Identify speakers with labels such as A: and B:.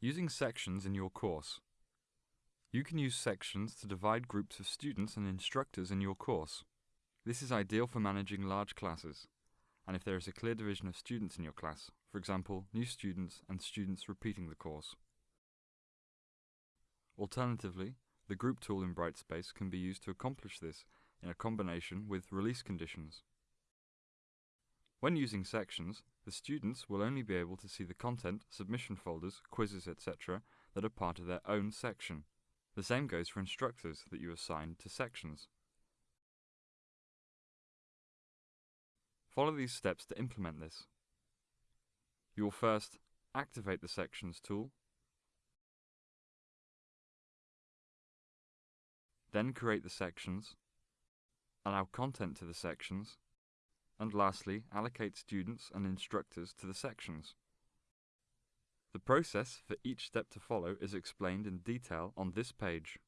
A: Using sections in your course. You can use sections to divide groups of students and instructors in your course. This is ideal for managing large classes, and if there is a clear division of students in your class, for example, new students and students repeating the course. Alternatively, the group tool in Brightspace can be used to accomplish this in a combination with release conditions. When using sections, the students will only be able to see the content, submission folders, quizzes, etc. that are part of their own section. The same goes for instructors that you assign to sections. Follow these steps to implement this. You will first activate the Sections tool, then create the sections, allow content to the sections, and lastly, allocate students and instructors to the sections. The process for each step to follow is explained in detail on this page.